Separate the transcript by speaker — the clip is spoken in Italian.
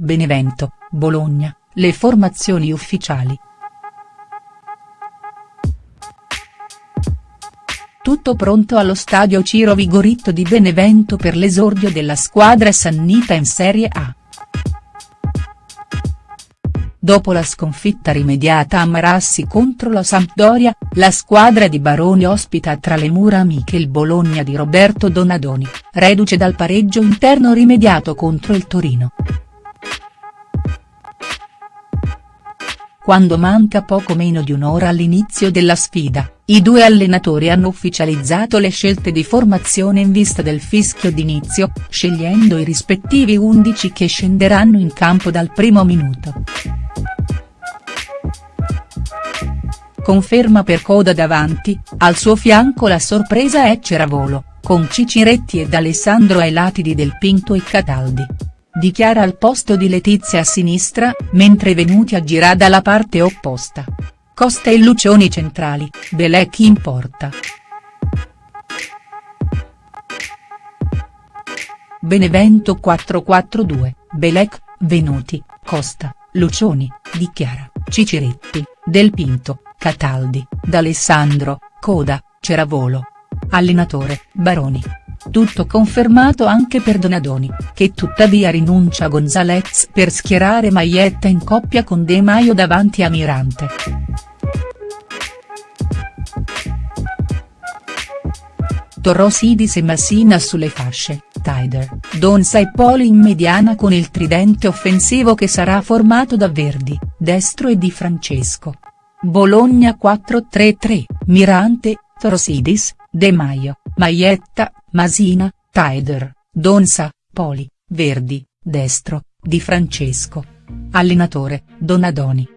Speaker 1: Benevento, Bologna, le formazioni ufficiali. Tutto pronto allo stadio Ciro Vigoritto di Benevento per l'esordio della squadra sannita in Serie A. Dopo la sconfitta rimediata a Marassi contro la Sampdoria, la squadra di Baroni ospita tra le mura amiche il Bologna di Roberto Donadoni, reduce dal pareggio interno rimediato contro il Torino. Quando manca poco meno di un'ora all'inizio della sfida, i due allenatori hanno ufficializzato le scelte di formazione in vista del fischio d'inizio, scegliendo i rispettivi undici che scenderanno in campo dal primo minuto. Conferma per Coda davanti, al suo fianco la sorpresa è Ceravolo, con Ciciretti ed Alessandro ai lati di Del Pinto e Cataldi. Dichiara al posto di Letizia a sinistra, mentre Venuti aggirà dalla parte opposta. Costa e Lucioni centrali, Belec in porta. Benevento 4-4-2, Belec, Venuti, Costa, Lucioni, dichiara, Ciciretti, Del Pinto, Cataldi, D'Alessandro, Coda, Ceravolo. Allenatore, Baroni. Tutto confermato anche per Donadoni, che tuttavia rinuncia a Gonzalez per schierare Maietta in coppia con De Maio davanti a Mirante. Torrosidis e Massina sulle fasce, Tider, Donza e Poli in mediana con il tridente offensivo che sarà formato da Verdi, Destro e Di Francesco. Bologna 4-3-3, Mirante, Torrosidis, De Maio, Maietta, Masina, Tider, Donza, Poli, Verdi, Destro, Di Francesco. Allenatore, Donadoni.